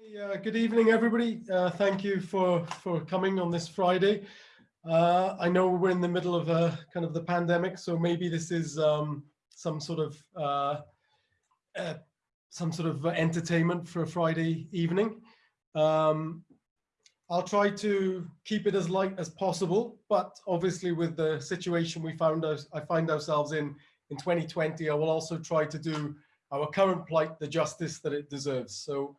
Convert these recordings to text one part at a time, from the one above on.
Hey, uh, good evening, everybody. Uh, thank you for, for coming on this Friday. Uh, I know we're in the middle of a, kind of the pandemic, so maybe this is um, some sort of uh, uh, some sort of entertainment for a Friday evening. Um, I'll try to keep it as light as possible, but obviously with the situation we found us, I find ourselves in in 2020, I will also try to do our current plight the justice that it deserves. So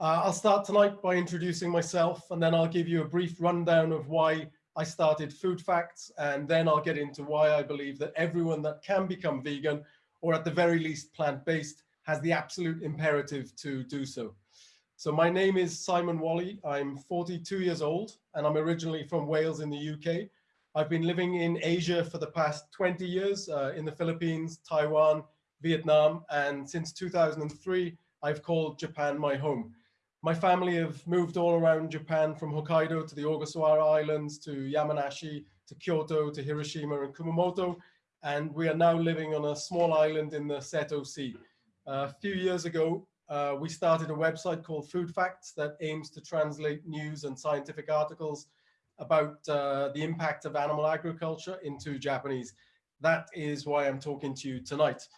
uh, I'll start tonight by introducing myself and then I'll give you a brief rundown of why I started Food Facts and then I'll get into why I believe that everyone that can become vegan or at the very least plant-based has the absolute imperative to do so. So my name is Simon Wally. I'm 42 years old and I'm originally from Wales in the UK. I've been living in Asia for the past 20 years uh, in the Philippines, Taiwan, Vietnam, and since 2003, I've called Japan my home. My family have moved all around Japan from Hokkaido to the Ogasawara Islands to Yamanashi to Kyoto to Hiroshima and Kumamoto. And we are now living on a small island in the Seto Sea. Uh, a few years ago, uh, we started a website called Food Facts that aims to translate news and scientific articles about uh, the impact of animal agriculture into Japanese. That is why I'm talking to you tonight.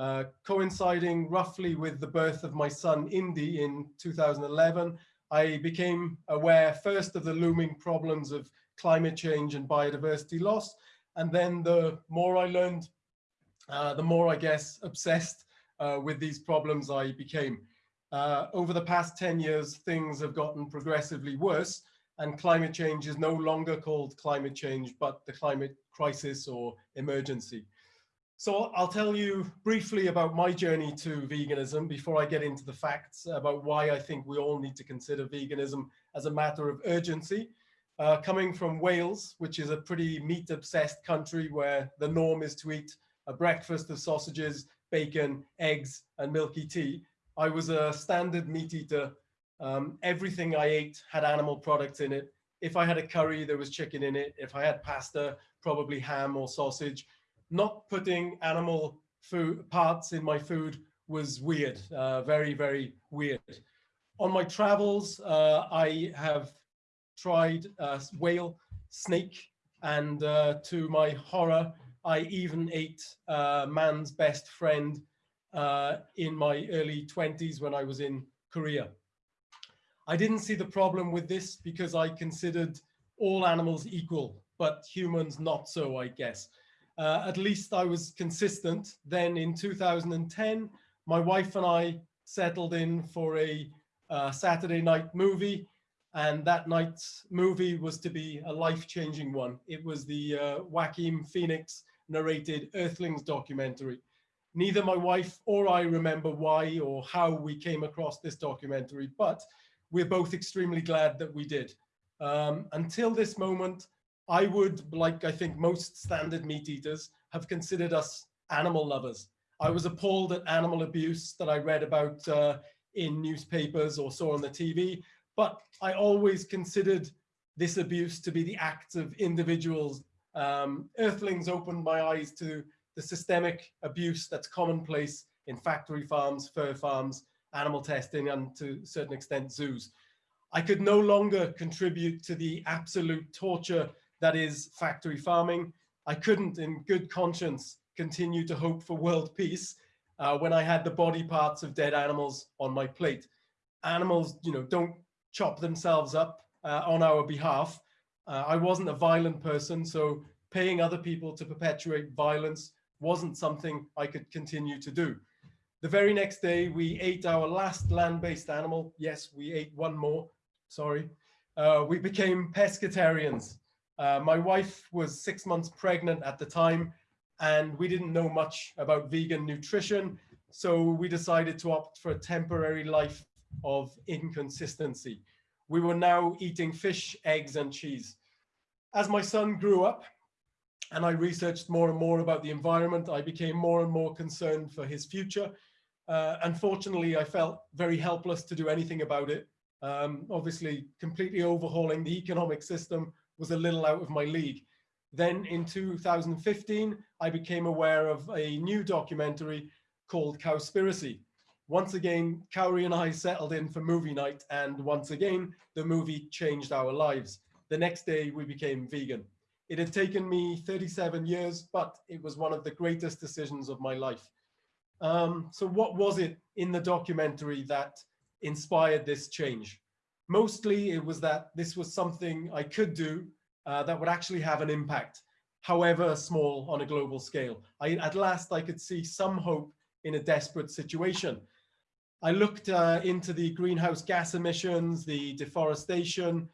Uh, coinciding roughly with the birth of my son Indy in 2011, I became aware first of the looming problems of climate change and biodiversity loss. And then the more I learned, uh, the more I guess obsessed uh, with these problems I became. Uh, over the past 10 years, things have gotten progressively worse and climate change is no longer called climate change, but the climate crisis or emergency. So I'll tell you briefly about my journey to veganism before I get into the facts about why I think we all need to consider veganism as a matter of urgency. Uh, coming from Wales, which is a pretty meat-obsessed country where the norm is to eat a breakfast of sausages, bacon, eggs, and milky tea, I was a standard meat eater. Um, everything I ate had animal products in it. If I had a curry, there was chicken in it. If I had pasta, probably ham or sausage not putting animal food parts in my food was weird, uh, very, very weird. On my travels, uh, I have tried uh, whale, snake, and uh, to my horror, I even ate uh, man's best friend uh, in my early 20s when I was in Korea. I didn't see the problem with this because I considered all animals equal, but humans not so, I guess. Uh, at least I was consistent. Then in 2010, my wife and I settled in for a uh, Saturday night movie. And that night's movie was to be a life-changing one. It was the uh, Joaquin Phoenix narrated Earthlings documentary. Neither my wife or I remember why or how we came across this documentary, but we're both extremely glad that we did. Um, until this moment, I would, like I think most standard meat eaters, have considered us animal lovers. I was appalled at animal abuse that I read about uh, in newspapers or saw on the TV, but I always considered this abuse to be the acts of individuals. Um, Earthlings opened my eyes to the systemic abuse that's commonplace in factory farms, fur farms, animal testing, and to a certain extent zoos. I could no longer contribute to the absolute torture that is factory farming. I couldn't in good conscience continue to hope for world peace uh, when I had the body parts of dead animals on my plate. Animals, you know, don't chop themselves up uh, on our behalf. Uh, I wasn't a violent person, so paying other people to perpetuate violence wasn't something I could continue to do. The very next day, we ate our last land-based animal. Yes, we ate one more, sorry. Uh, we became pescatarians. Uh, my wife was six months pregnant at the time and we didn't know much about vegan nutrition. So we decided to opt for a temporary life of inconsistency. We were now eating fish, eggs and cheese. As my son grew up and I researched more and more about the environment, I became more and more concerned for his future. Uh, unfortunately, I felt very helpless to do anything about it. Um, obviously, completely overhauling the economic system was a little out of my league. Then in 2015, I became aware of a new documentary called Cowspiracy, once again, Kaori and I settled in for movie night. And once again, the movie changed our lives. The next day we became vegan. It had taken me 37 years, but it was one of the greatest decisions of my life. Um, so what was it in the documentary that inspired this change? Mostly it was that this was something I could do uh, that would actually have an impact, however small on a global scale. I, at last, I could see some hope in a desperate situation. I looked uh, into the greenhouse gas emissions, the deforestation,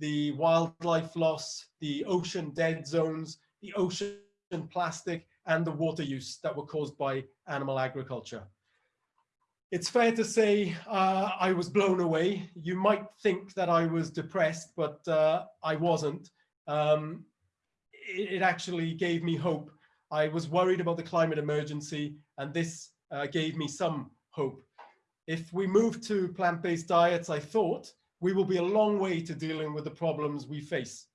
the wildlife loss, the ocean dead zones, the ocean plastic, and the water use that were caused by animal agriculture. It's fair to say uh, I was blown away. You might think that I was depressed, but uh, I wasn't. Um, it, it, actually gave me hope. I was worried about the climate emergency, and this uh, gave me some hope. If we move to plant-based diets, I thought, we will be a long way to dealing with the problems we face.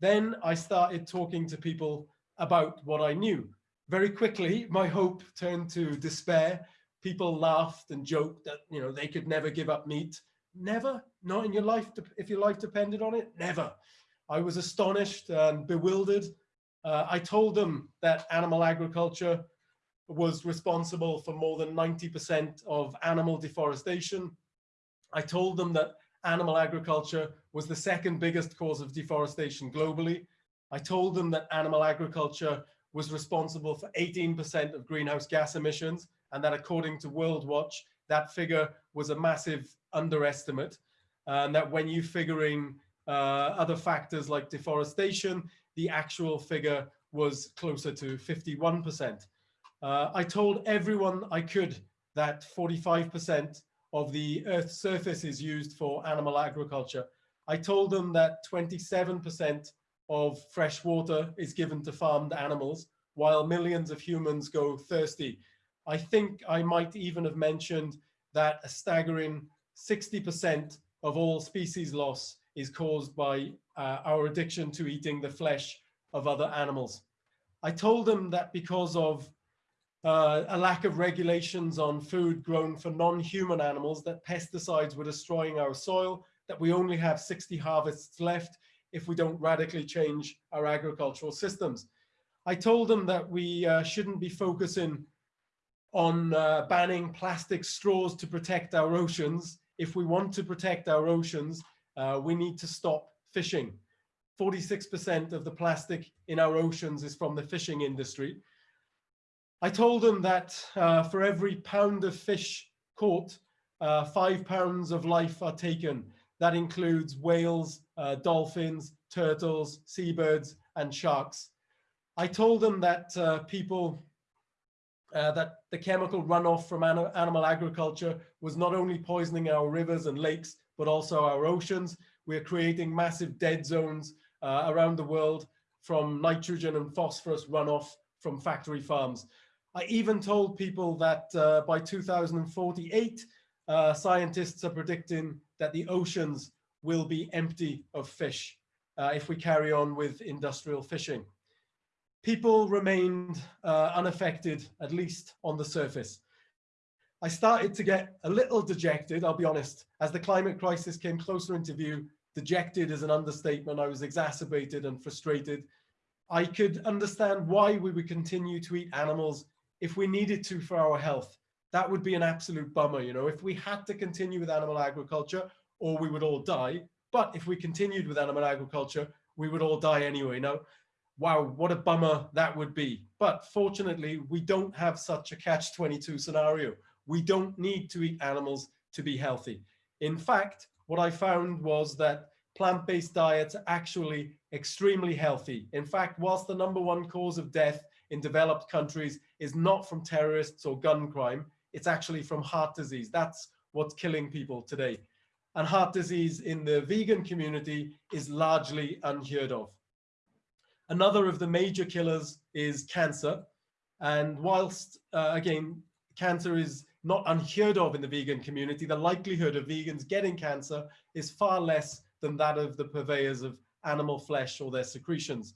Then I started talking to people about what I knew. Very quickly, my hope turned to despair. People laughed and joked that you know they could never give up meat. Never, not in your life, if your life depended on it, never. I was astonished and bewildered. Uh, I told them that animal agriculture was responsible for more than 90% of animal deforestation. I told them that animal agriculture was the second biggest cause of deforestation globally. I told them that animal agriculture was responsible for 18% of greenhouse gas emissions and that according to World Watch, that figure was a massive underestimate and that when you figuring uh, other factors like deforestation, the actual figure was closer to 51%. Uh, I told everyone I could that 45% of the Earth's surface is used for animal agriculture. I told them that 27% of fresh water is given to farmed animals, while millions of humans go thirsty. I think I might even have mentioned that a staggering 60% of all species loss is caused by uh, our addiction to eating the flesh of other animals. I told them that because of uh, a lack of regulations on food grown for non-human animals, that pesticides were destroying our soil, that we only have 60 harvests left if we don't radically change our agricultural systems. I told them that we uh, shouldn't be focusing on uh, banning plastic straws to protect our oceans. If we want to protect our oceans, uh, we need to stop fishing. 46% of the plastic in our oceans is from the fishing industry. I told them that uh, for every pound of fish caught, uh, five pounds of life are taken. That includes whales, uh, dolphins, turtles, seabirds, and sharks. I told them that uh, people, uh, that the chemical runoff from an animal agriculture was not only poisoning our rivers and lakes, but also our oceans. We're creating massive dead zones uh, around the world from nitrogen and phosphorus runoff from factory farms. I even told people that uh, by 2048, uh, scientists are predicting that the oceans will be empty of fish uh, if we carry on with industrial fishing. People remained uh, unaffected, at least on the surface. I started to get a little dejected, I'll be honest, as the climate crisis came closer into view. Dejected is an understatement. I was exacerbated and frustrated. I could understand why we would continue to eat animals if we needed to for our health. That would be an absolute bummer, you know, if we had to continue with animal agriculture or we would all die. But if we continued with animal agriculture, we would all die anyway. Now, wow, what a bummer that would be. But fortunately, we don't have such a catch-22 scenario. We don't need to eat animals to be healthy. In fact, what I found was that plant-based diets are actually extremely healthy. In fact, whilst the number one cause of death in developed countries is not from terrorists or gun crime, it's actually from heart disease. That's what's killing people today. And heart disease in the vegan community is largely unheard of. Another of the major killers is cancer. And whilst, uh, again, cancer is not unheard of in the vegan community, the likelihood of vegans getting cancer is far less than that of the purveyors of animal flesh or their secretions.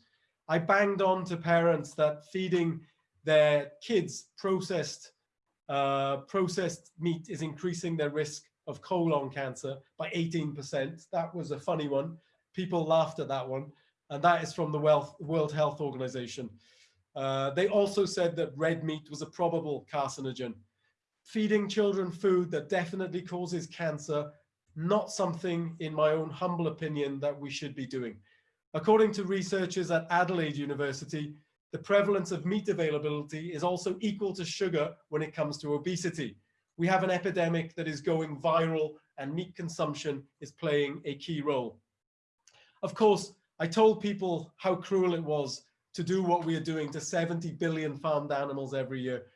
I banged on to parents that feeding their kids processed uh, processed meat is increasing their risk of colon cancer by 18%. That was a funny one. People laughed at that one. And that is from the World Health Organization. Uh, they also said that red meat was a probable carcinogen. Feeding children food that definitely causes cancer, not something, in my own humble opinion, that we should be doing. According to researchers at Adelaide University, the prevalence of meat availability is also equal to sugar when it comes to obesity. We have an epidemic that is going viral and meat consumption is playing a key role. Of course, I told people how cruel it was to do what we are doing to 70 billion farmed animals every year.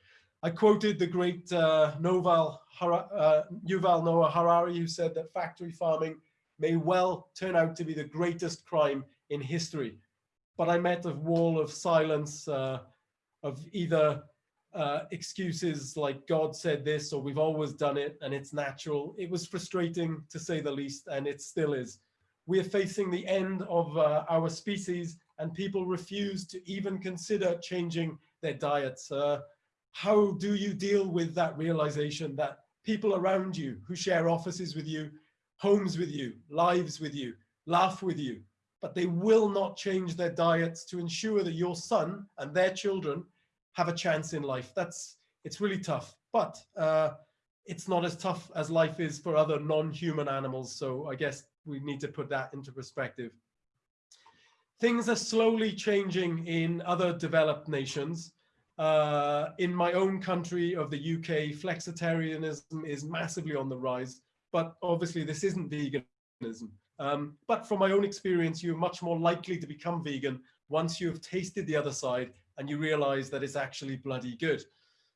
I quoted the great uh, Noval, uh, Yuval Noah Harari, who said that factory farming may well turn out to be the greatest crime in history. But I met a wall of silence uh, of either uh, excuses like God said this or we've always done it and it's natural. It was frustrating to say the least and it still is. We are facing the end of uh, our species and people refuse to even consider changing their diets. Uh, how do you deal with that realization that people around you who share offices with you, homes with you, lives with you, laugh with you, but they will not change their diets to ensure that your son and their children have a chance in life. That's, it's really tough, but uh, it's not as tough as life is for other non-human animals. So I guess we need to put that into perspective. Things are slowly changing in other developed nations. Uh, in my own country of the UK, flexitarianism is massively on the rise, but obviously this isn't veganism. Um, but from my own experience, you're much more likely to become vegan once you've tasted the other side and you realize that it's actually bloody good.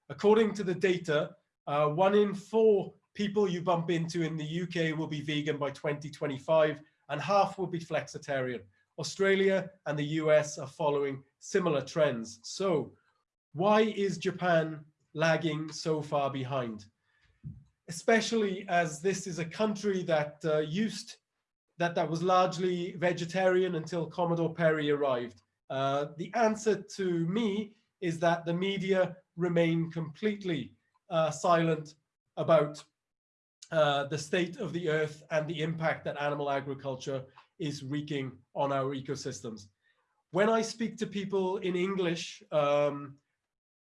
According to the data, uh, one in four people you bump into in the UK will be vegan by 2025 and half will be flexitarian. Australia and the US are following similar trends. So why is Japan lagging so far behind? Especially as this is a country that uh, used, that, that was largely vegetarian until Commodore Perry arrived. Uh, the answer to me is that the media remain completely uh, silent about uh, the state of the earth and the impact that animal agriculture is wreaking on our ecosystems. When I speak to people in English, um,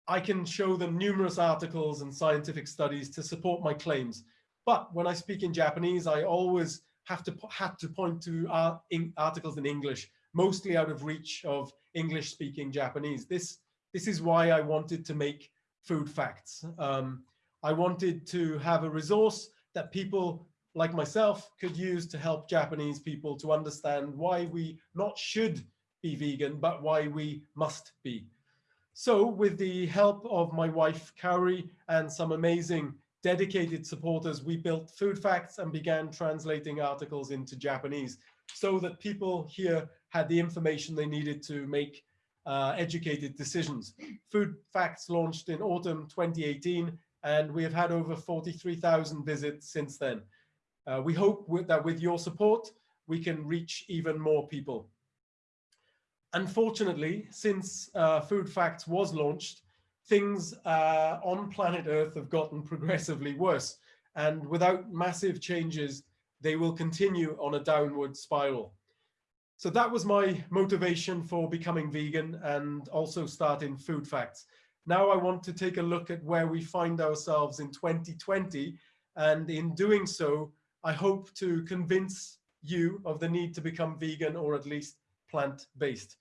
I can show them numerous articles and scientific studies to support my claims. But when I speak in Japanese, I always have to have to point to art, in, articles in English, mostly out of reach of English speaking Japanese. This, this is why I wanted to make food facts. Um, I wanted to have a resource that people like myself could use to help Japanese people to understand why we not should be vegan, but why we must be. So with the help of my wife, Kaori, and some amazing dedicated supporters, we built Food Facts and began translating articles into Japanese so that people here had the information they needed to make uh, educated decisions. Food Facts launched in autumn 2018, and we have had over 43,000 visits since then. Uh, we hope with, that with your support, we can reach even more people. Unfortunately, since uh, Food Facts was launched, things uh, on planet Earth have gotten progressively worse. And without massive changes, they will continue on a downward spiral. So that was my motivation for becoming vegan and also starting Food Facts. Now I want to take a look at where we find ourselves in 2020. And in doing so, I hope to convince you of the need to become vegan or at least plant-based.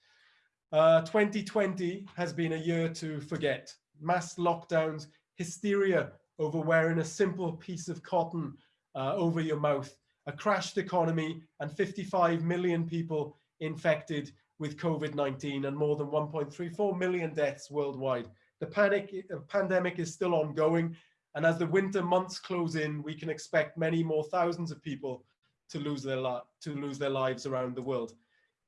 Uh, 2020 has been a year to forget. Mass lockdowns, hysteria over wearing a simple piece of cotton uh, over your mouth, a crashed economy and 55 million people infected with COVID-19 and more than 1.34 million deaths worldwide. The panic, uh, pandemic is still ongoing and as the winter months close in, we can expect many more thousands of people to lose their, to lose their lives around the world.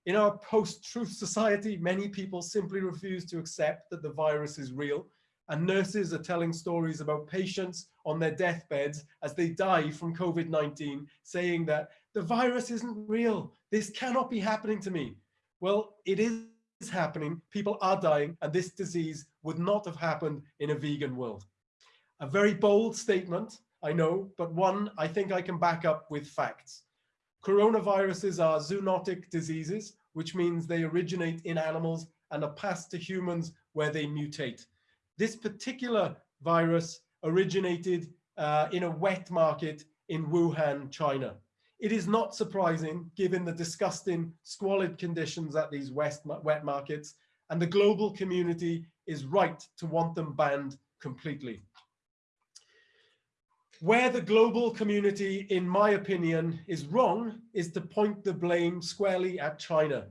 In our post-truth society, many people simply refuse to accept that the virus is real and nurses are telling stories about patients on their deathbeds as they die from COVID-19, saying that the virus isn't real. This cannot be happening to me. Well, it is happening. People are dying and this disease would not have happened in a vegan world. A very bold statement, I know, but one I think I can back up with facts. Coronaviruses are zoonotic diseases, which means they originate in animals and are passed to humans where they mutate. This particular virus originated uh, in a wet market in Wuhan, China. It is not surprising given the disgusting squalid conditions at these west, wet markets and the global community is right to want them banned completely. Where the global community, in my opinion, is wrong is to point the blame squarely at China,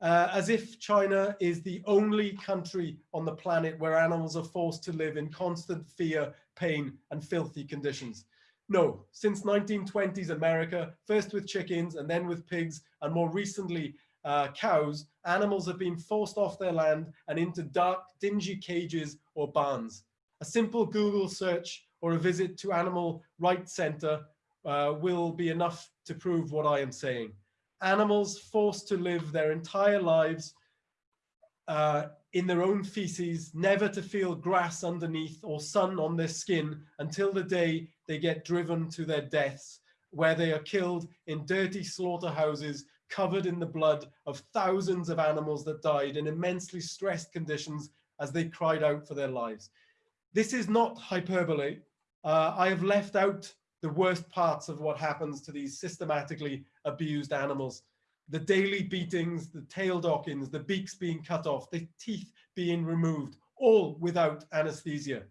uh, as if China is the only country on the planet where animals are forced to live in constant fear, pain, and filthy conditions. No, since 1920s America, first with chickens and then with pigs, and more recently uh, cows, animals have been forced off their land and into dark, dingy cages or barns. A simple Google search or a visit to Animal Rights Center uh, will be enough to prove what I am saying. Animals forced to live their entire lives uh, in their own feces, never to feel grass underneath or sun on their skin until the day they get driven to their deaths, where they are killed in dirty slaughterhouses covered in the blood of thousands of animals that died in immensely stressed conditions as they cried out for their lives. This is not hyperbole. Uh, I have left out the worst parts of what happens to these systematically abused animals. The daily beatings, the tail dockings, the beaks being cut off, the teeth being removed, all without anesthesia.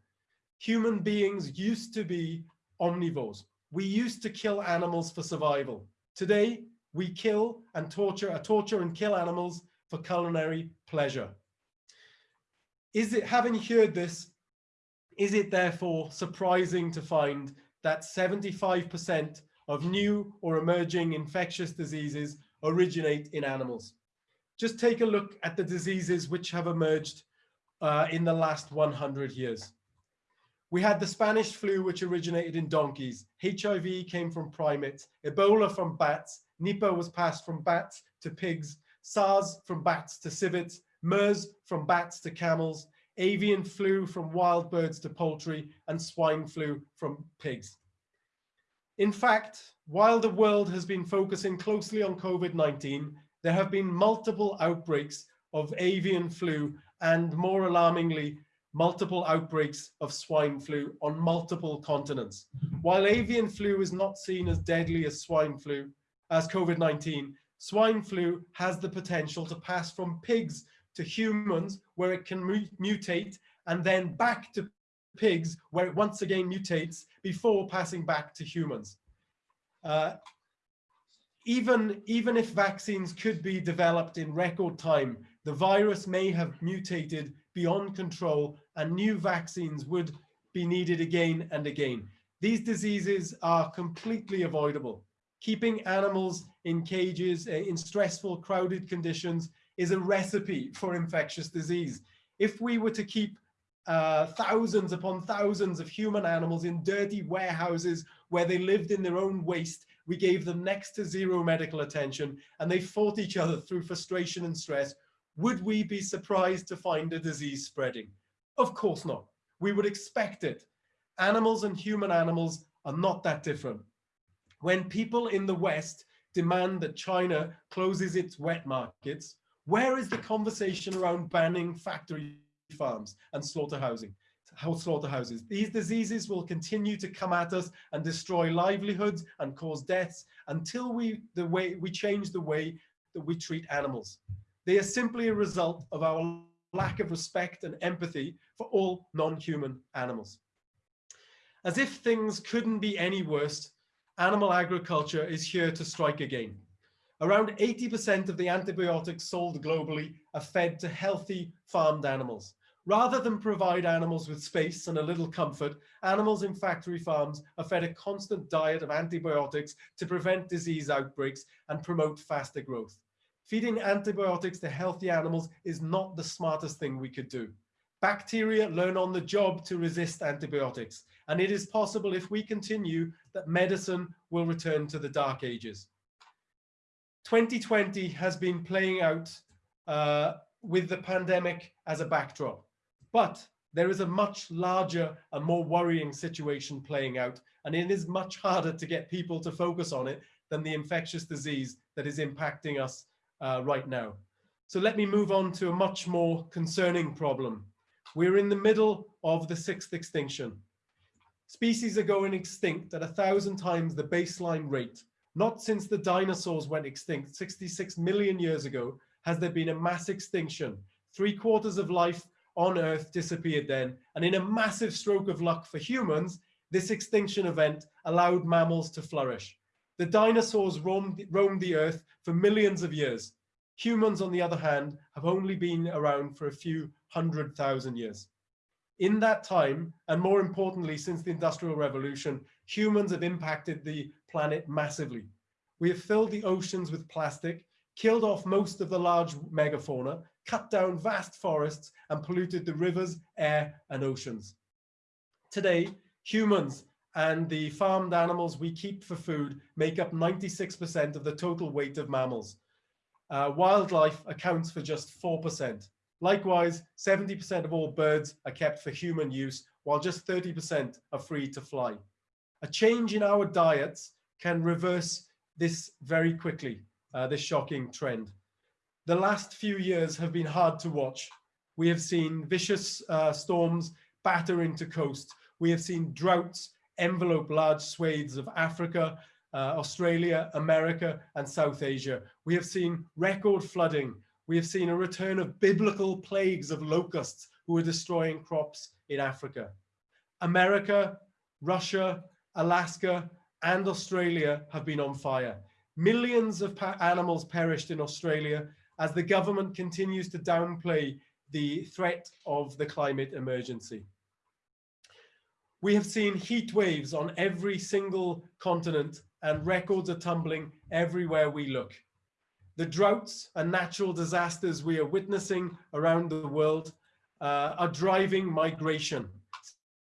Human beings used to be omnivores. We used to kill animals for survival. Today, we kill and torture, uh, torture and kill animals for culinary pleasure. Is it, having heard this, is it therefore surprising to find that 75% of new or emerging infectious diseases originate in animals? Just take a look at the diseases which have emerged uh, in the last 100 years. We had the Spanish flu, which originated in donkeys. HIV came from primates, Ebola from bats, Nipah was passed from bats to pigs, SARS from bats to civets, MERS from bats to camels, avian flu from wild birds to poultry, and swine flu from pigs. In fact, while the world has been focusing closely on COVID-19, there have been multiple outbreaks of avian flu and more alarmingly, multiple outbreaks of swine flu on multiple continents. While avian flu is not seen as deadly as swine flu, as COVID-19, swine flu has the potential to pass from pigs to humans where it can mutate and then back to pigs where it once again mutates before passing back to humans. Uh, even, even if vaccines could be developed in record time, the virus may have mutated beyond control and new vaccines would be needed again and again. These diseases are completely avoidable. Keeping animals in cages uh, in stressful, crowded conditions is a recipe for infectious disease. If we were to keep uh, thousands upon thousands of human animals in dirty warehouses where they lived in their own waste, we gave them next to zero medical attention and they fought each other through frustration and stress, would we be surprised to find a disease spreading? Of course not. We would expect it. Animals and human animals are not that different. When people in the West demand that China closes its wet markets, where is the conversation around banning factory farms and slaughterhouses. These diseases will continue to come at us and destroy livelihoods and cause deaths until we the way we change the way that we treat animals. They are simply a result of our lack of respect and empathy for all non-human animals. As if things couldn't be any worse, animal agriculture is here to strike again. Around 80% of the antibiotics sold globally are fed to healthy farmed animals. Rather than provide animals with space and a little comfort, animals in factory farms are fed a constant diet of antibiotics to prevent disease outbreaks and promote faster growth. Feeding antibiotics to healthy animals is not the smartest thing we could do. Bacteria learn on the job to resist antibiotics, and it is possible if we continue that medicine will return to the dark ages. 2020 has been playing out uh, with the pandemic as a backdrop, but there is a much larger and more worrying situation playing out, and it is much harder to get people to focus on it than the infectious disease that is impacting us uh, right now. So let me move on to a much more concerning problem. We're in the middle of the sixth extinction. Species are going extinct at a thousand times the baseline rate. Not since the dinosaurs went extinct 66 million years ago has there been a mass extinction. Three quarters of life on Earth disappeared then. And in a massive stroke of luck for humans, this extinction event allowed mammals to flourish. The dinosaurs roamed, roamed the earth for millions of years. Humans, on the other hand, have only been around for a few hundred thousand years. In that time, and more importantly, since the Industrial Revolution, humans have impacted the planet massively. We have filled the oceans with plastic, killed off most of the large megafauna, cut down vast forests, and polluted the rivers, air, and oceans. Today, humans and the farmed animals we keep for food make up 96% of the total weight of mammals. Uh, wildlife accounts for just 4%. Likewise, 70% of all birds are kept for human use, while just 30% are free to fly. A change in our diets can reverse this very quickly, uh, this shocking trend. The last few years have been hard to watch. We have seen vicious uh, storms batter into coast. We have seen droughts envelope large swathes of Africa, uh, Australia, America, and South Asia. We have seen record flooding. We have seen a return of biblical plagues of locusts who are destroying crops in Africa. America, Russia, Alaska, and Australia have been on fire. Millions of animals perished in Australia as the government continues to downplay the threat of the climate emergency. We have seen heat waves on every single continent and records are tumbling everywhere we look. The droughts and natural disasters we are witnessing around the world uh, are driving migration.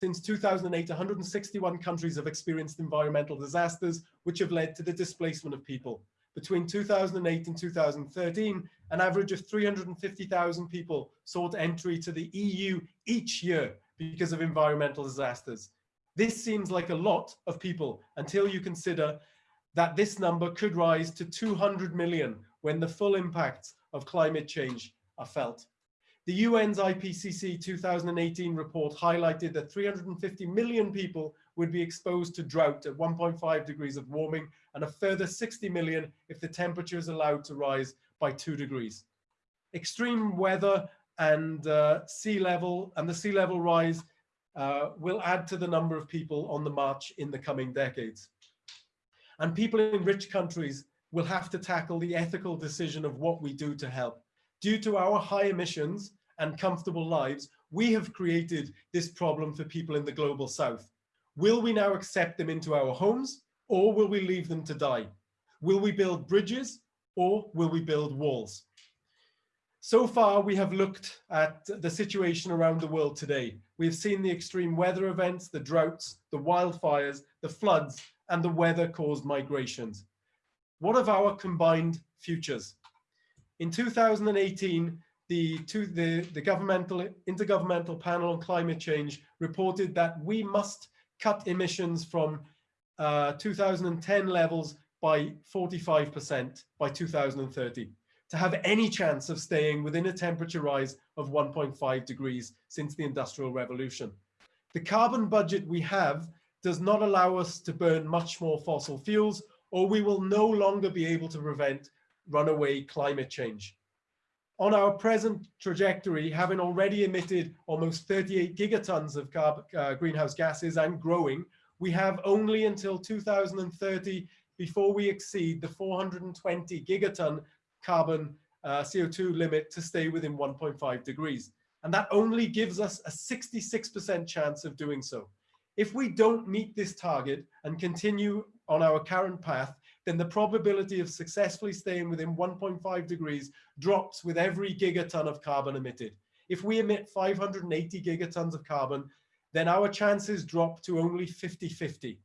Since 2008, 161 countries have experienced environmental disasters, which have led to the displacement of people. Between 2008 and 2013, an average of 350,000 people sought entry to the EU each year, because of environmental disasters. This seems like a lot of people until you consider that this number could rise to 200 million when the full impacts of climate change are felt. The UN's IPCC 2018 report highlighted that 350 million people would be exposed to drought at 1.5 degrees of warming and a further 60 million if the temperature is allowed to rise by two degrees. Extreme weather and uh, sea level and the sea level rise uh, will add to the number of people on the march in the coming decades. And people in rich countries will have to tackle the ethical decision of what we do to help. Due to our high emissions and comfortable lives, we have created this problem for people in the global south. Will we now accept them into our homes or will we leave them to die? Will we build bridges or will we build walls? So far, we have looked at the situation around the world today. We've seen the extreme weather events, the droughts, the wildfires, the floods, and the weather-caused migrations. What of our combined futures? In 2018, the, the, the governmental Intergovernmental Panel on Climate Change reported that we must cut emissions from uh, 2010 levels by 45% by 2030 to have any chance of staying within a temperature rise of 1.5 degrees since the Industrial Revolution. The carbon budget we have does not allow us to burn much more fossil fuels, or we will no longer be able to prevent runaway climate change. On our present trajectory, having already emitted almost 38 gigatons of uh, greenhouse gases and growing, we have only until 2030 before we exceed the 420 gigaton carbon uh, CO2 limit to stay within 1.5 degrees. And that only gives us a 66% chance of doing so. If we don't meet this target and continue on our current path, then the probability of successfully staying within 1.5 degrees drops with every gigaton of carbon emitted. If we emit 580 gigatons of carbon, then our chances drop to only 50-50.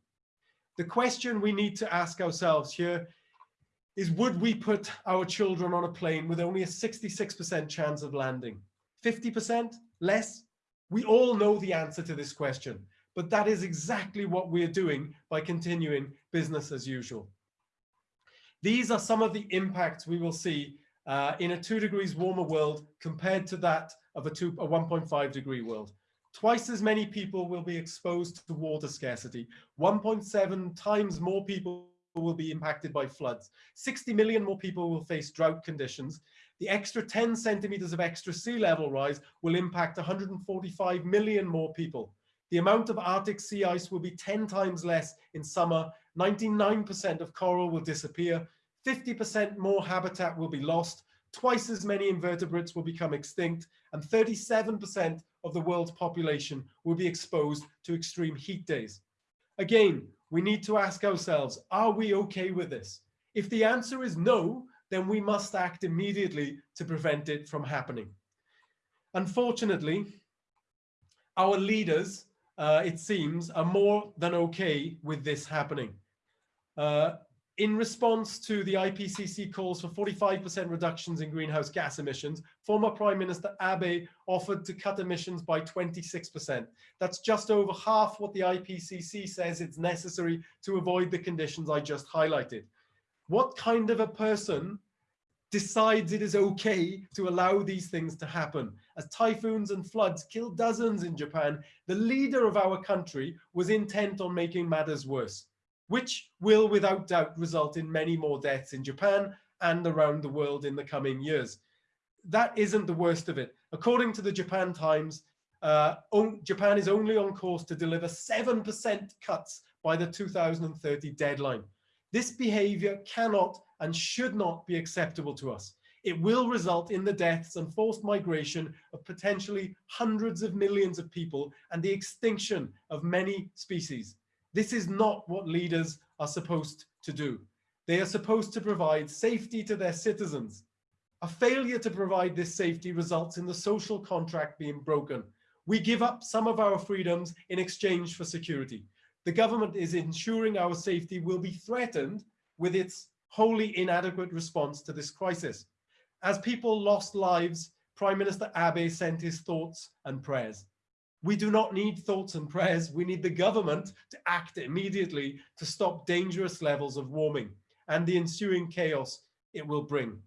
The question we need to ask ourselves here is would we put our children on a plane with only a 66% chance of landing? 50% less? We all know the answer to this question, but that is exactly what we're doing by continuing business as usual. These are some of the impacts we will see uh, in a two degrees warmer world compared to that of a, a 1.5 degree world. Twice as many people will be exposed to water scarcity. 1.7 times more people will be impacted by floods. 60 million more people will face drought conditions. The extra 10 centimeters of extra sea level rise will impact 145 million more people. The amount of Arctic sea ice will be 10 times less in summer. 99% of coral will disappear. 50% more habitat will be lost. Twice as many invertebrates will become extinct. And 37% of the world's population will be exposed to extreme heat days. Again, we need to ask ourselves, are we okay with this? If the answer is no, then we must act immediately to prevent it from happening. Unfortunately, our leaders, uh, it seems, are more than okay with this happening. Uh, in response to the IPCC calls for 45% reductions in greenhouse gas emissions, former Prime Minister Abe offered to cut emissions by 26%. That's just over half what the IPCC says it's necessary to avoid the conditions I just highlighted. What kind of a person decides it is okay to allow these things to happen? As typhoons and floods killed dozens in Japan, the leader of our country was intent on making matters worse which will without doubt result in many more deaths in Japan and around the world in the coming years. That isn't the worst of it. According to the Japan Times, uh, Japan is only on course to deliver 7% cuts by the 2030 deadline. This behavior cannot and should not be acceptable to us. It will result in the deaths and forced migration of potentially hundreds of millions of people and the extinction of many species. This is not what leaders are supposed to do. They are supposed to provide safety to their citizens. A failure to provide this safety results in the social contract being broken. We give up some of our freedoms in exchange for security. The government is ensuring our safety will be threatened with its wholly inadequate response to this crisis. As people lost lives, Prime Minister Abe sent his thoughts and prayers. We do not need thoughts and prayers. We need the government to act immediately to stop dangerous levels of warming and the ensuing chaos it will bring.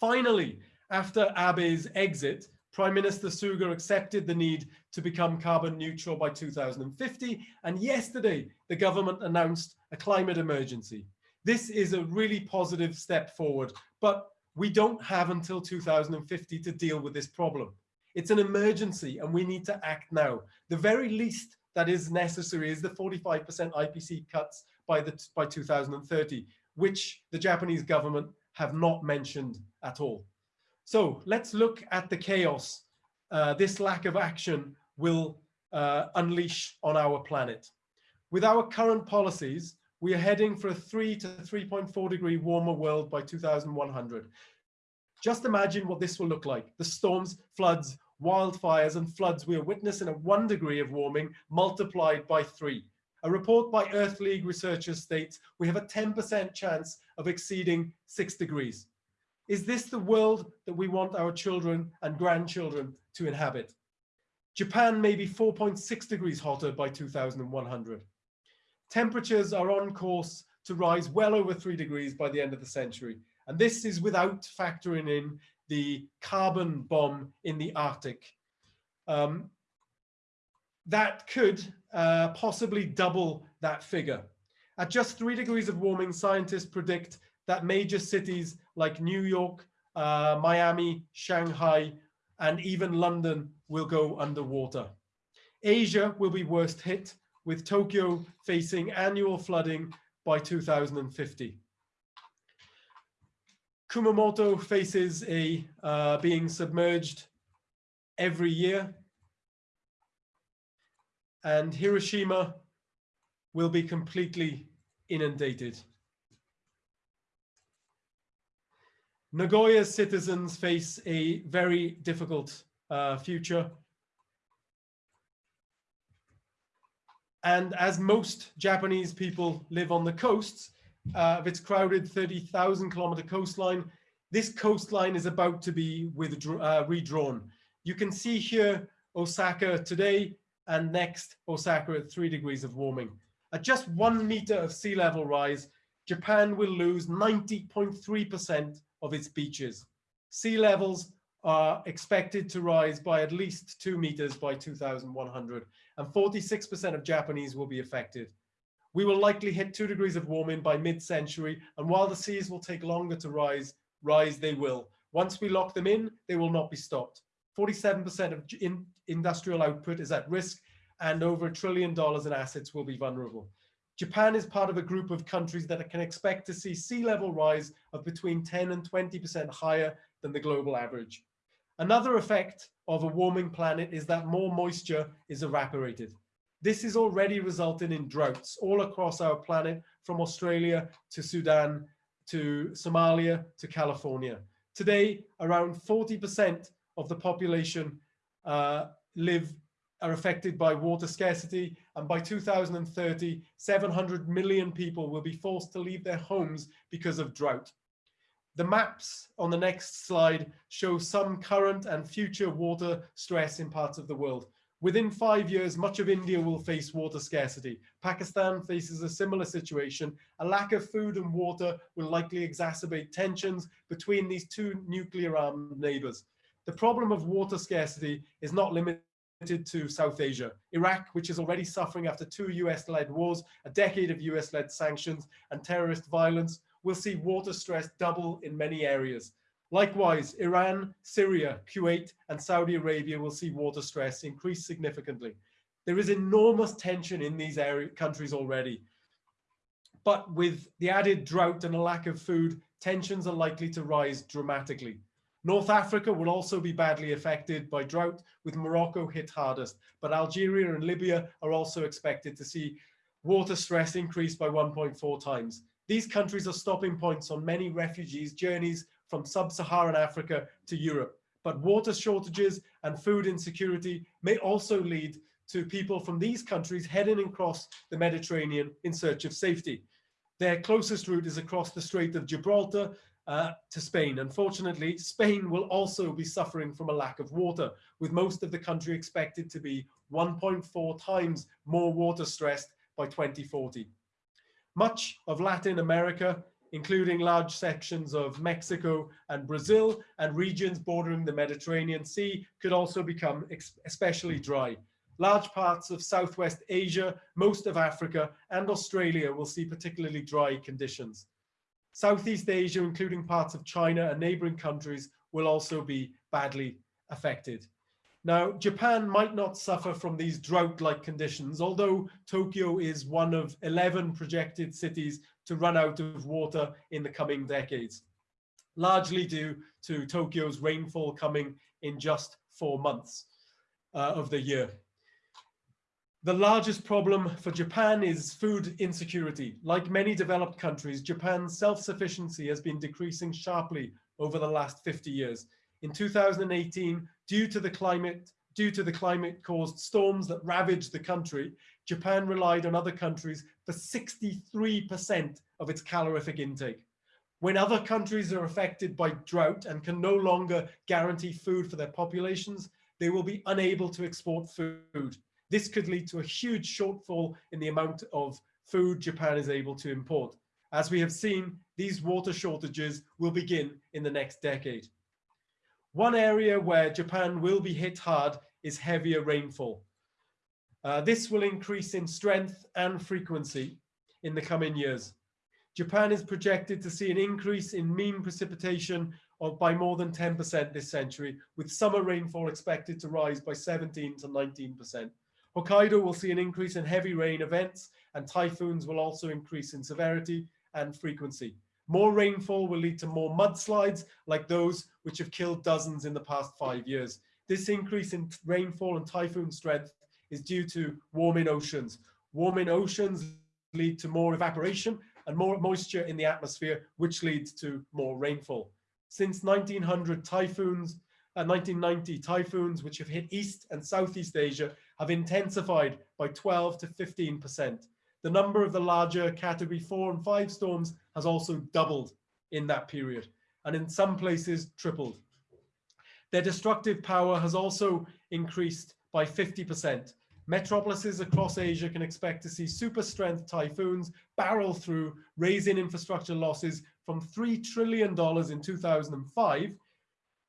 Finally, after Abe's exit, Prime Minister Suga accepted the need to become carbon neutral by 2050. And yesterday, the government announced a climate emergency. This is a really positive step forward, but we don't have until 2050 to deal with this problem. It's an emergency and we need to act now. The very least that is necessary is the 45% IPC cuts by, the, by 2030, which the Japanese government have not mentioned at all. So let's look at the chaos uh, this lack of action will uh, unleash on our planet. With our current policies, we are heading for a 3 to 3.4 degree warmer world by 2100. Just imagine what this will look like. The storms, floods, wildfires and floods we are witnessing at one degree of warming multiplied by three. A report by Earth League researchers states we have a 10% chance of exceeding six degrees. Is this the world that we want our children and grandchildren to inhabit? Japan may be 4.6 degrees hotter by 2100. Temperatures are on course to rise well over three degrees by the end of the century. And this is without factoring in the carbon bomb in the Arctic. Um, that could uh, possibly double that figure. At just three degrees of warming, scientists predict that major cities like New York, uh, Miami, Shanghai, and even London will go underwater. Asia will be worst hit, with Tokyo facing annual flooding by 2050. Kumamoto faces a uh, being submerged every year. And Hiroshima will be completely inundated. Nagoya's citizens face a very difficult uh, future. And as most Japanese people live on the coasts, uh, of its crowded 30,000 kilometer coastline. This coastline is about to be uh, redrawn. You can see here Osaka today, and next Osaka at three degrees of warming. At just one meter of sea level rise, Japan will lose 90.3% of its beaches. Sea levels are expected to rise by at least two meters by 2100 and 46% of Japanese will be affected. We will likely hit two degrees of warming by mid-century and while the seas will take longer to rise, rise they will. Once we lock them in, they will not be stopped. 47% of in industrial output is at risk and over a trillion dollars in assets will be vulnerable. Japan is part of a group of countries that can expect to see sea level rise of between 10 and 20% higher than the global average. Another effect of a warming planet is that more moisture is evaporated. This is already resulting in droughts all across our planet from Australia to Sudan to Somalia to California. Today, around 40% of the population uh, live are affected by water scarcity and by 2030 700 million people will be forced to leave their homes because of drought the maps on the next slide show some current and future water stress in parts of the world within five years much of india will face water scarcity pakistan faces a similar situation a lack of food and water will likely exacerbate tensions between these two nuclear armed neighbors the problem of water scarcity is not limited to South Asia. Iraq, which is already suffering after two US-led wars, a decade of US-led sanctions and terrorist violence, will see water stress double in many areas. Likewise, Iran, Syria, Kuwait, and Saudi Arabia will see water stress increase significantly. There is enormous tension in these area, countries already. But with the added drought and a lack of food, tensions are likely to rise dramatically. North Africa will also be badly affected by drought, with Morocco hit hardest, but Algeria and Libya are also expected to see water stress increase by 1.4 times. These countries are stopping points on many refugees' journeys from sub-Saharan Africa to Europe, but water shortages and food insecurity may also lead to people from these countries heading across the Mediterranean in search of safety. Their closest route is across the Strait of Gibraltar, uh, to Spain. Unfortunately, Spain will also be suffering from a lack of water, with most of the country expected to be 1.4 times more water stressed by 2040. Much of Latin America, including large sections of Mexico and Brazil and regions bordering the Mediterranean Sea could also become especially dry. Large parts of Southwest Asia, most of Africa and Australia will see particularly dry conditions. Southeast Asia, including parts of China and neighboring countries, will also be badly affected. Now, Japan might not suffer from these drought-like conditions, although Tokyo is one of 11 projected cities to run out of water in the coming decades, largely due to Tokyo's rainfall coming in just four months uh, of the year. The largest problem for Japan is food insecurity. Like many developed countries, Japan's self-sufficiency has been decreasing sharply over the last 50 years. In 2018, due to the climate due to the climate caused storms that ravaged the country, Japan relied on other countries for 63% of its calorific intake. When other countries are affected by drought and can no longer guarantee food for their populations, they will be unable to export food. This could lead to a huge shortfall in the amount of food Japan is able to import. As we have seen, these water shortages will begin in the next decade. One area where Japan will be hit hard is heavier rainfall. Uh, this will increase in strength and frequency in the coming years. Japan is projected to see an increase in mean precipitation of by more than 10% this century, with summer rainfall expected to rise by 17 to 19%. Hokkaido will see an increase in heavy rain events and typhoons will also increase in severity and frequency. More rainfall will lead to more mudslides like those which have killed dozens in the past five years. This increase in rainfall and typhoon strength is due to warming oceans. Warming oceans lead to more evaporation and more moisture in the atmosphere, which leads to more rainfall. Since 1900, typhoons uh, 1990 typhoons which have hit East and Southeast Asia have intensified by 12 to 15%. The number of the larger category four and five storms has also doubled in that period and in some places tripled. Their destructive power has also increased by 50%. Metropolises across Asia can expect to see super strength typhoons barrel through, raising infrastructure losses from $3 trillion in 2005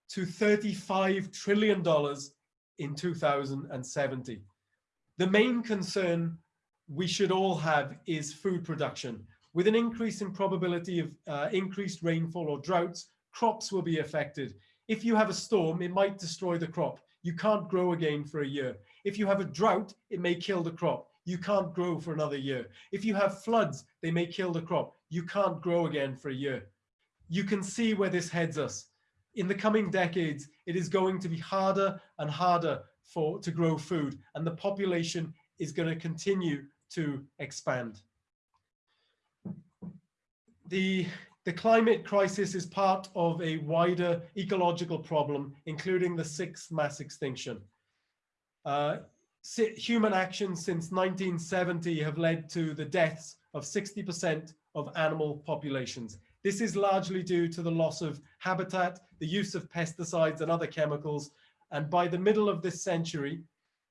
to $35 trillion in 2070. The main concern we should all have is food production. With an increase in probability of uh, increased rainfall or droughts, crops will be affected. If you have a storm, it might destroy the crop. You can't grow again for a year. If you have a drought, it may kill the crop. You can't grow for another year. If you have floods, they may kill the crop. You can't grow again for a year. You can see where this heads us. In the coming decades, it is going to be harder and harder for to grow food and the population is going to continue to expand. The the climate crisis is part of a wider ecological problem, including the sixth mass extinction. Uh, human actions since 1970 have led to the deaths of 60% of animal populations. This is largely due to the loss of habitat, the use of pesticides and other chemicals. And by the middle of this century,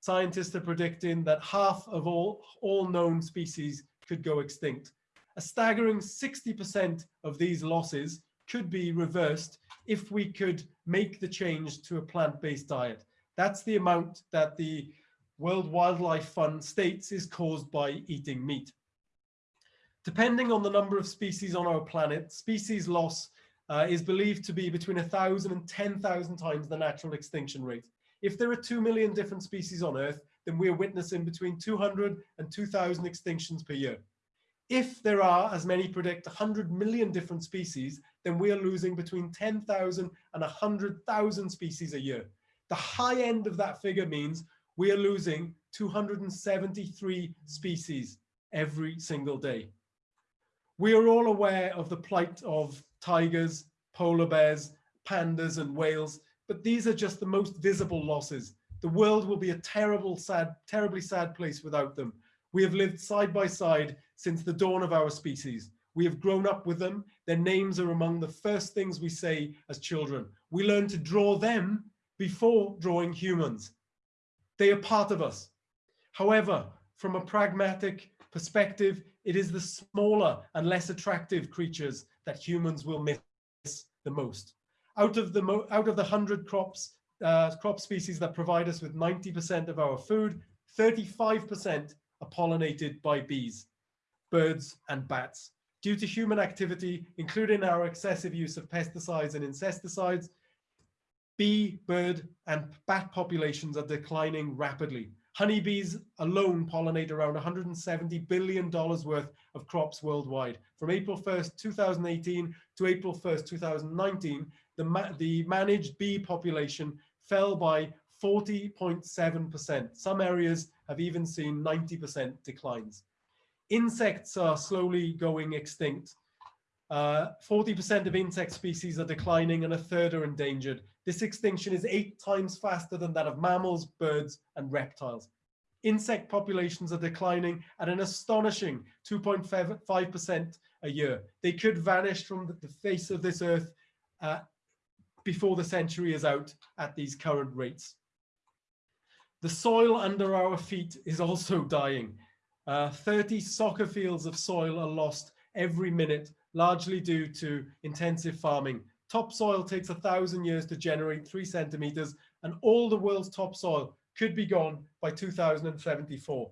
scientists are predicting that half of all, all known species could go extinct. A staggering 60% of these losses could be reversed if we could make the change to a plant-based diet. That's the amount that the World Wildlife Fund states is caused by eating meat. Depending on the number of species on our planet, species loss uh, is believed to be between 1,000 and 10,000 times the natural extinction rate. If there are 2 million different species on Earth, then we're witnessing between 200 and 2,000 extinctions per year. If there are, as many predict, 100 million different species, then we are losing between 10,000 and 100,000 species a year. The high end of that figure means we are losing 273 species every single day. We are all aware of the plight of tigers, polar bears, pandas and whales, but these are just the most visible losses. The world will be a terrible, sad, terribly sad place without them. We have lived side by side since the dawn of our species. We have grown up with them. Their names are among the first things we say as children. We learn to draw them before drawing humans. They are part of us. However, from a pragmatic perspective, it is the smaller and less attractive creatures that humans will miss the most. Out of the, out of the 100 crops, uh, crop species that provide us with 90% of our food, 35% are pollinated by bees birds and bats. Due to human activity, including our excessive use of pesticides and insecticides, bee, bird and bat populations are declining rapidly. Honeybees alone pollinate around $170 billion worth of crops worldwide. From April 1st, 2018 to April 1st, 2019, the, ma the managed bee population fell by 40.7%. Some areas have even seen 90% declines. Insects are slowly going extinct. 40% uh, of insect species are declining and a third are endangered. This extinction is eight times faster than that of mammals, birds, and reptiles. Insect populations are declining at an astonishing 2.5% a year. They could vanish from the face of this earth uh, before the century is out at these current rates. The soil under our feet is also dying. Uh, 30 soccer fields of soil are lost every minute, largely due to intensive farming. Topsoil takes a thousand years to generate three centimeters and all the world's topsoil could be gone by 2074.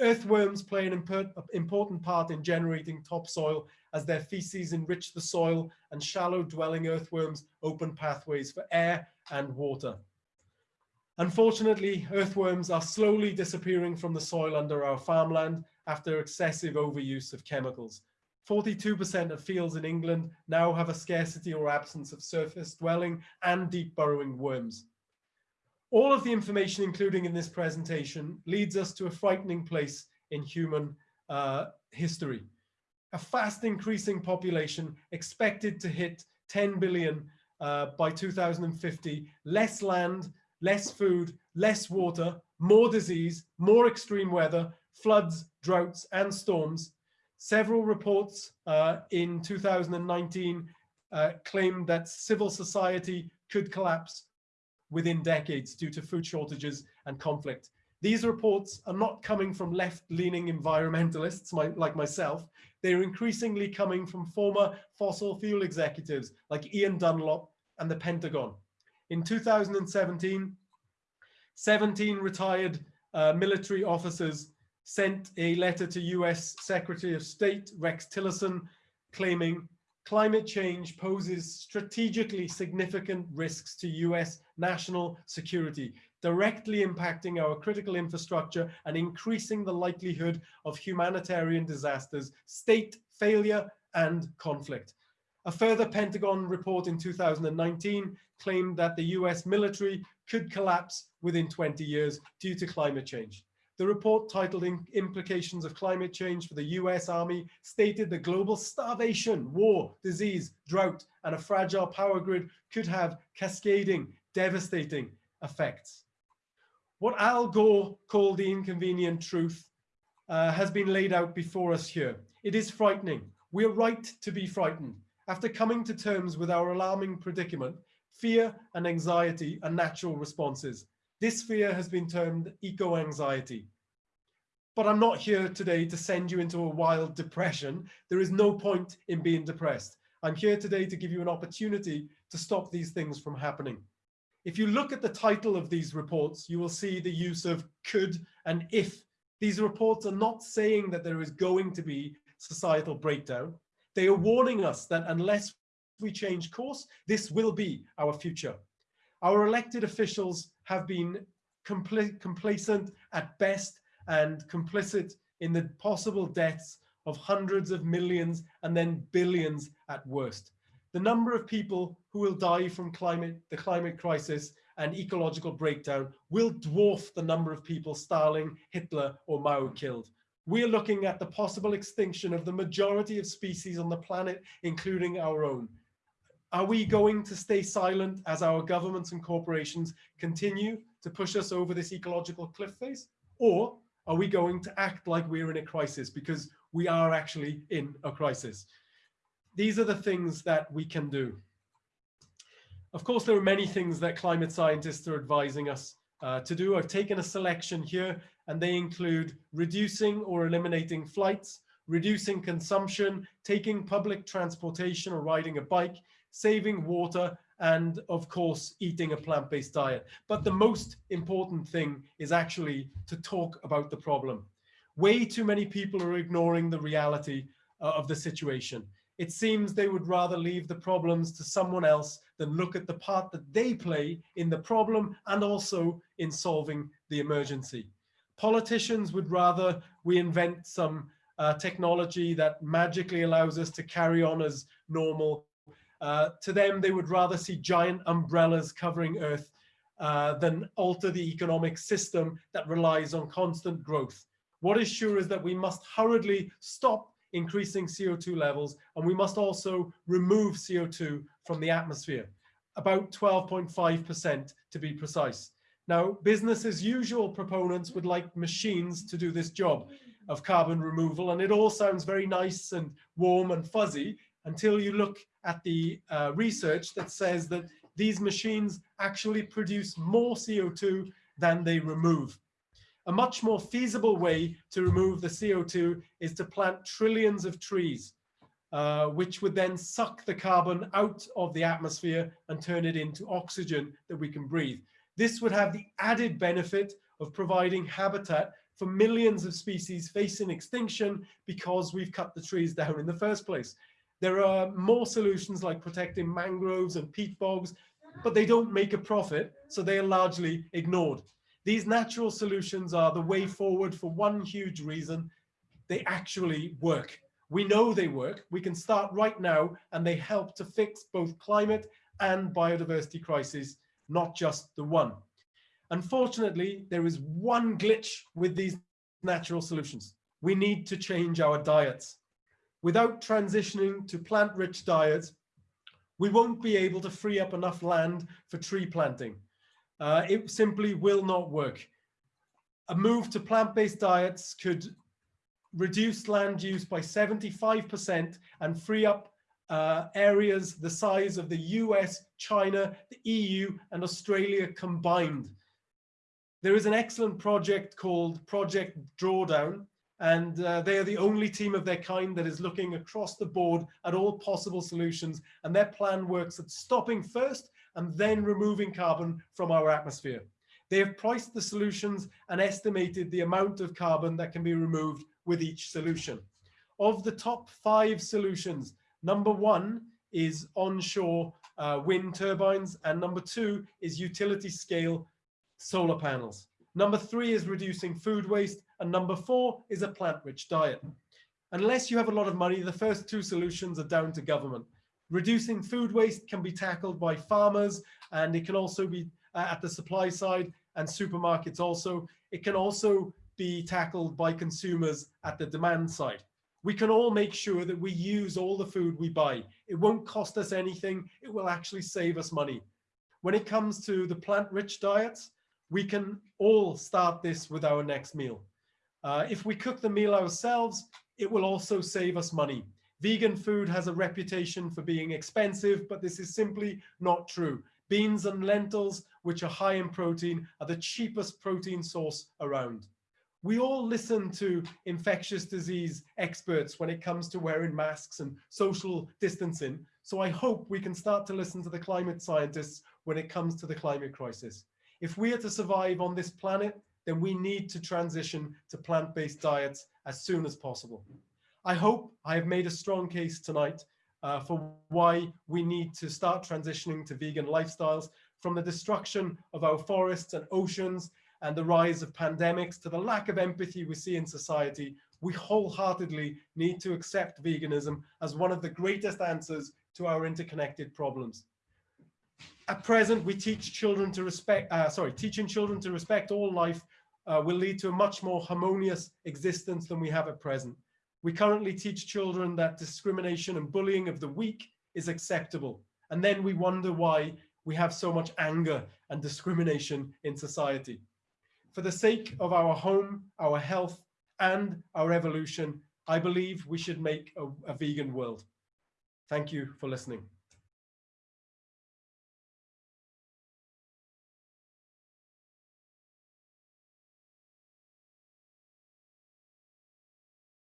Earthworms play an important part in generating topsoil as their feces enrich the soil and shallow dwelling earthworms open pathways for air and water. Unfortunately, earthworms are slowly disappearing from the soil under our farmland after excessive overuse of chemicals. 42% of fields in England now have a scarcity or absence of surface dwelling and deep burrowing worms. All of the information including in this presentation leads us to a frightening place in human uh, history. A fast increasing population expected to hit 10 billion uh, by 2050, less land, less food, less water, more disease, more extreme weather, floods, droughts, and storms. Several reports uh, in 2019 uh, claimed that civil society could collapse within decades due to food shortages and conflict. These reports are not coming from left-leaning environmentalists my, like myself. They're increasingly coming from former fossil fuel executives like Ian Dunlop and the Pentagon. In 2017, 17 retired uh, military officers sent a letter to US Secretary of State Rex Tillerson claiming climate change poses strategically significant risks to US national security, directly impacting our critical infrastructure and increasing the likelihood of humanitarian disasters, state failure and conflict. A further Pentagon report in 2019 claimed that the US military could collapse within 20 years due to climate change. The report titled Implications of Climate Change for the US Army stated that global starvation, war, disease, drought, and a fragile power grid could have cascading, devastating effects. What Al Gore called the inconvenient truth uh, has been laid out before us here. It is frightening. We're right to be frightened. After coming to terms with our alarming predicament, fear and anxiety are natural responses. This fear has been termed eco-anxiety. But I'm not here today to send you into a wild depression. There is no point in being depressed. I'm here today to give you an opportunity to stop these things from happening. If you look at the title of these reports, you will see the use of could and if. These reports are not saying that there is going to be societal breakdown. They are warning us that unless we change course, this will be our future. Our elected officials have been compl complacent at best and complicit in the possible deaths of hundreds of millions and then billions at worst. The number of people who will die from climate, the climate crisis and ecological breakdown will dwarf the number of people Stalin, Hitler or Mao killed. We're looking at the possible extinction of the majority of species on the planet, including our own. Are we going to stay silent as our governments and corporations continue to push us over this ecological cliff face? Or are we going to act like we're in a crisis because we are actually in a crisis? These are the things that we can do. Of course, there are many things that climate scientists are advising us uh, to do. I've taken a selection here and they include reducing or eliminating flights, reducing consumption, taking public transportation or riding a bike, saving water, and of course, eating a plant-based diet. But the most important thing is actually to talk about the problem. Way too many people are ignoring the reality uh, of the situation. It seems they would rather leave the problems to someone else than look at the part that they play in the problem and also in solving the emergency. Politicians would rather we invent some uh, technology that magically allows us to carry on as normal uh, to them, they would rather see giant umbrellas covering Earth uh, than alter the economic system that relies on constant growth. What is sure is that we must hurriedly stop increasing CO2 levels, and we must also remove CO2 from the atmosphere, about 12.5% to be precise. Now, business as usual proponents would like machines to do this job of carbon removal, and it all sounds very nice and warm and fuzzy, until you look at the uh, research that says that these machines actually produce more CO2 than they remove. A much more feasible way to remove the CO2 is to plant trillions of trees, uh, which would then suck the carbon out of the atmosphere and turn it into oxygen that we can breathe. This would have the added benefit of providing habitat for millions of species facing extinction because we've cut the trees down in the first place. There are more solutions like protecting mangroves and peat bogs, but they don't make a profit, so they are largely ignored. These natural solutions are the way forward for one huge reason. They actually work. We know they work. We can start right now, and they help to fix both climate and biodiversity crises, not just the one. Unfortunately, there is one glitch with these natural solutions. We need to change our diets without transitioning to plant-rich diets, we won't be able to free up enough land for tree planting. Uh, it simply will not work. A move to plant-based diets could reduce land use by 75% and free up uh, areas the size of the US, China, the EU and Australia combined. There is an excellent project called Project Drawdown, and uh, they are the only team of their kind that is looking across the board at all possible solutions. And their plan works at stopping first and then removing carbon from our atmosphere. They have priced the solutions and estimated the amount of carbon that can be removed with each solution. Of the top five solutions, number one is onshore uh, wind turbines, and number two is utility scale solar panels. Number three is reducing food waste, and number four is a plant-rich diet. Unless you have a lot of money, the first two solutions are down to government. Reducing food waste can be tackled by farmers, and it can also be uh, at the supply side and supermarkets also. It can also be tackled by consumers at the demand side. We can all make sure that we use all the food we buy. It won't cost us anything. It will actually save us money. When it comes to the plant-rich diets, we can all start this with our next meal. Uh, if we cook the meal ourselves, it will also save us money. Vegan food has a reputation for being expensive, but this is simply not true. Beans and lentils, which are high in protein, are the cheapest protein source around. We all listen to infectious disease experts when it comes to wearing masks and social distancing. So I hope we can start to listen to the climate scientists when it comes to the climate crisis. If we are to survive on this planet, then we need to transition to plant-based diets as soon as possible. I hope I have made a strong case tonight uh, for why we need to start transitioning to vegan lifestyles from the destruction of our forests and oceans and the rise of pandemics to the lack of empathy we see in society, we wholeheartedly need to accept veganism as one of the greatest answers to our interconnected problems. At present, we teach children to respect, uh, sorry, teaching children to respect all life uh, will lead to a much more harmonious existence than we have at present. We currently teach children that discrimination and bullying of the weak is acceptable. And then we wonder why we have so much anger and discrimination in society. For the sake of our home, our health, and our evolution, I believe we should make a, a vegan world. Thank you for listening.